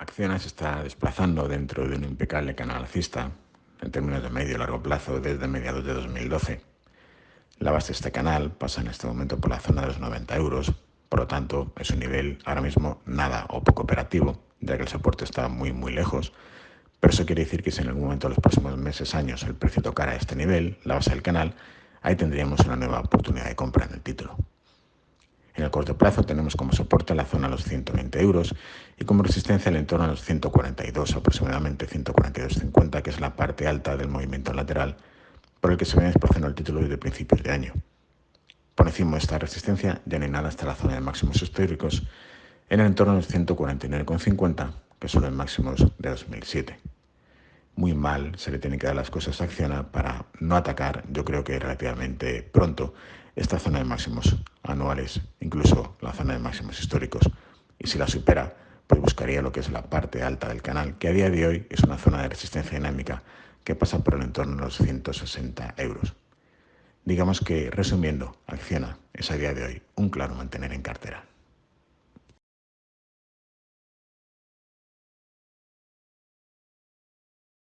Acciona se está desplazando dentro de un impecable canal alcista en términos de medio y largo plazo desde mediados de 2012. La base de este canal pasa en este momento por la zona de los 90 euros, por lo tanto es un nivel ahora mismo nada o poco operativo, ya que el soporte está muy muy lejos, pero eso quiere decir que si en algún momento en los próximos meses, años, el precio tocara este nivel, la base del canal, ahí tendríamos una nueva oportunidad de compra en el título. En el corto plazo tenemos como soporte la zona de los 120 euros y como resistencia el entorno a los 142, aproximadamente 142.50, que es la parte alta del movimiento lateral por el que se viene desplazando el título desde principios de año. Por encima de esta resistencia ya no hay nada hasta la zona de máximos históricos en el entorno de los 149,50, que son los máximos de 2007. Muy mal se le tienen que dar las cosas a Acciona para no atacar, yo creo que relativamente pronto, esta zona de máximos anuales, incluso la zona de máximos históricos. Y si la supera, pues buscaría lo que es la parte alta del canal, que a día de hoy es una zona de resistencia dinámica que pasa por el entorno de los 160 euros. Digamos que, resumiendo, Acciona es a día de hoy un claro mantener en cartera.